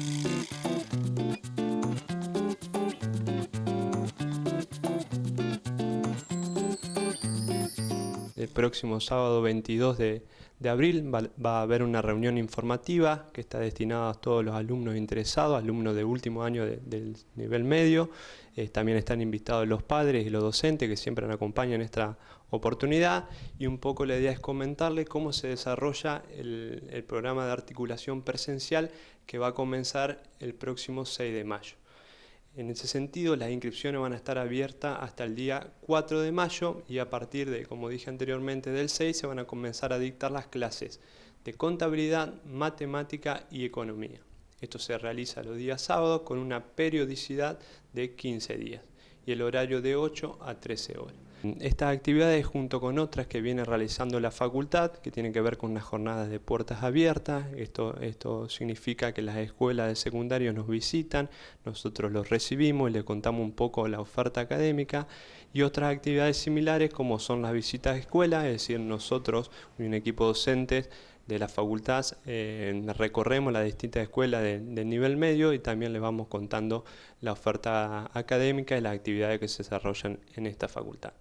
Thank you. Próximo sábado 22 de, abril va, a haber una reunión informativa que está destinada a todos los alumnos interesados, alumnos de último año del nivel medio. Eh, también están invitados los padres y los docentes que siempre nos acompañan en esta oportunidad. Y un poco la idea es comentarles cómo se desarrolla el, el programa de articulación presencial que va a comenzar el próximo 6 de mayo. En ese sentido, las inscripciones van a estar abiertas hasta el día 4 de mayo y a partir de, como dije anteriormente, del 6 se van a comenzar a dictar las clases de contabilidad, matemática y economía. Esto se realiza los días sábados con una periodicidad de 15 días y el horario de 8 a 13 horas. Estas actividades junto con otras que viene realizando la facultad, que tienen que ver con unas jornadas de puertas abiertas, esto, esto significa que las escuelas de secundario nos visitan, nosotros los recibimos y les contamos un poco la oferta académica, y otras actividades similares como son las visitas a escuelas, es decir, nosotros, un equipo docente, de la facultad eh, recorremos las distintas escuelas del nivel medio y también les vamos contando la oferta académica y las actividades que se desarrollan en esta facultad.